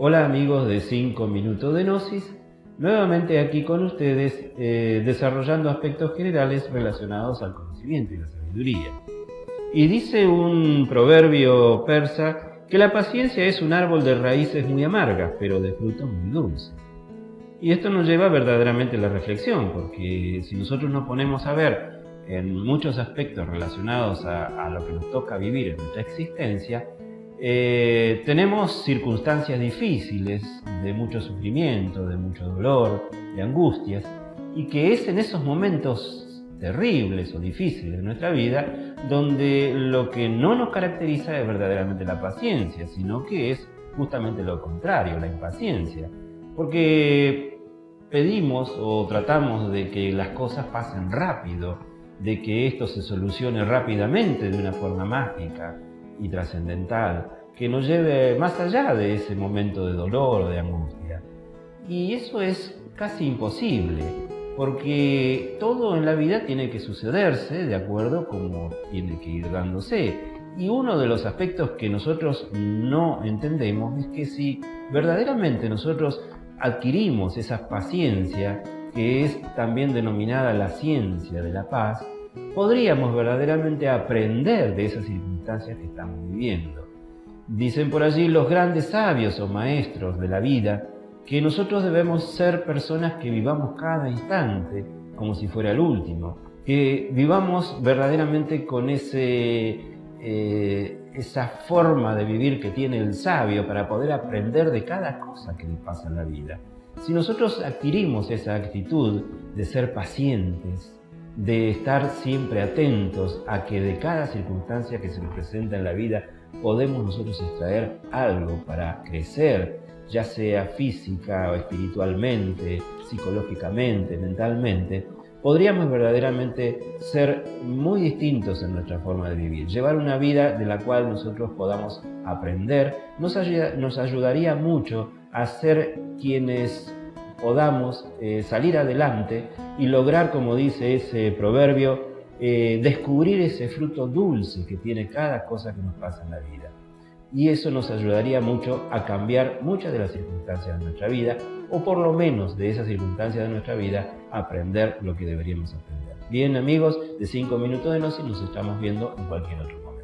Hola amigos de 5 minutos de Gnosis, nuevamente aquí con ustedes eh, desarrollando aspectos generales relacionados al conocimiento y la sabiduría. Y dice un proverbio persa que la paciencia es un árbol de raíces muy amargas, pero de frutos muy dulces. Y esto nos lleva verdaderamente a la reflexión, porque si nosotros nos ponemos a ver en muchos aspectos relacionados a, a lo que nos toca vivir en nuestra existencia, eh, tenemos circunstancias difíciles, de mucho sufrimiento, de mucho dolor, de angustias, y que es en esos momentos terribles o difíciles de nuestra vida donde lo que no nos caracteriza es verdaderamente la paciencia, sino que es justamente lo contrario, la impaciencia. Porque pedimos o tratamos de que las cosas pasen rápido, de que esto se solucione rápidamente de una forma mágica, y trascendental que nos lleve más allá de ese momento de dolor de angustia. Y eso es casi imposible, porque todo en la vida tiene que sucederse de acuerdo como tiene que ir dándose. Y uno de los aspectos que nosotros no entendemos es que si verdaderamente nosotros adquirimos esa paciencia, que es también denominada la ciencia de la paz, podríamos verdaderamente aprender de esas circunstancias que estamos viviendo. Dicen por allí los grandes sabios o maestros de la vida que nosotros debemos ser personas que vivamos cada instante como si fuera el último, que vivamos verdaderamente con ese, eh, esa forma de vivir que tiene el sabio para poder aprender de cada cosa que le pasa en la vida. Si nosotros adquirimos esa actitud de ser pacientes, de estar siempre atentos a que de cada circunstancia que se nos presenta en la vida podemos nosotros extraer algo para crecer, ya sea física o espiritualmente, psicológicamente, mentalmente, podríamos verdaderamente ser muy distintos en nuestra forma de vivir. Llevar una vida de la cual nosotros podamos aprender nos, nos ayudaría mucho a ser quienes podamos eh, salir adelante y lograr, como dice ese proverbio, eh, descubrir ese fruto dulce que tiene cada cosa que nos pasa en la vida. Y eso nos ayudaría mucho a cambiar muchas de las circunstancias de nuestra vida, o por lo menos de esas circunstancias de nuestra vida, aprender lo que deberíamos aprender. Bien amigos, de 5 minutos de Gnosis nos estamos viendo en cualquier otro momento.